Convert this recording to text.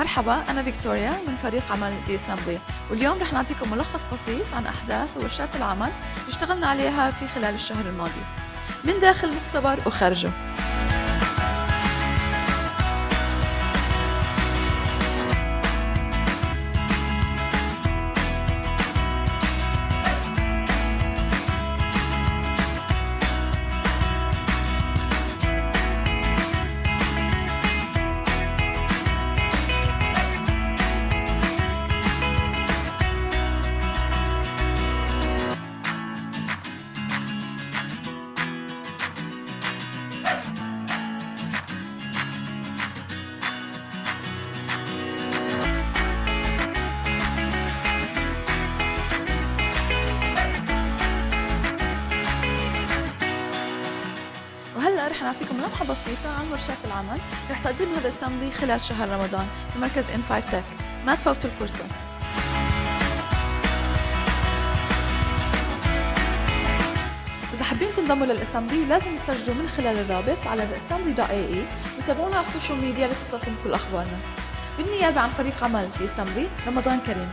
مرحبا أنا فيكتوريا من فريق عمل دي اسمبلي واليوم رح نعطيكم ملخص بسيط عن أحداث وورشات العمل اللي اشتغلنا عليها في خلال الشهر الماضي. من داخل المختبر وخارجه. رح نعطيكم لمحة بسيطة عن ورشات العمل رح تقدمها The Assembly خلال شهر رمضان في مركز in5 Tech ما تفوتوا الفرصة. إذا حابين تنضموا لل Assembly لازم تسجلوا من خلال الرابط على theassembly.ae وتابعونا على ال social media لتوصلكم كل أخبارنا. بالنيابة عن فريق عمل The Assembly رمضان كريم.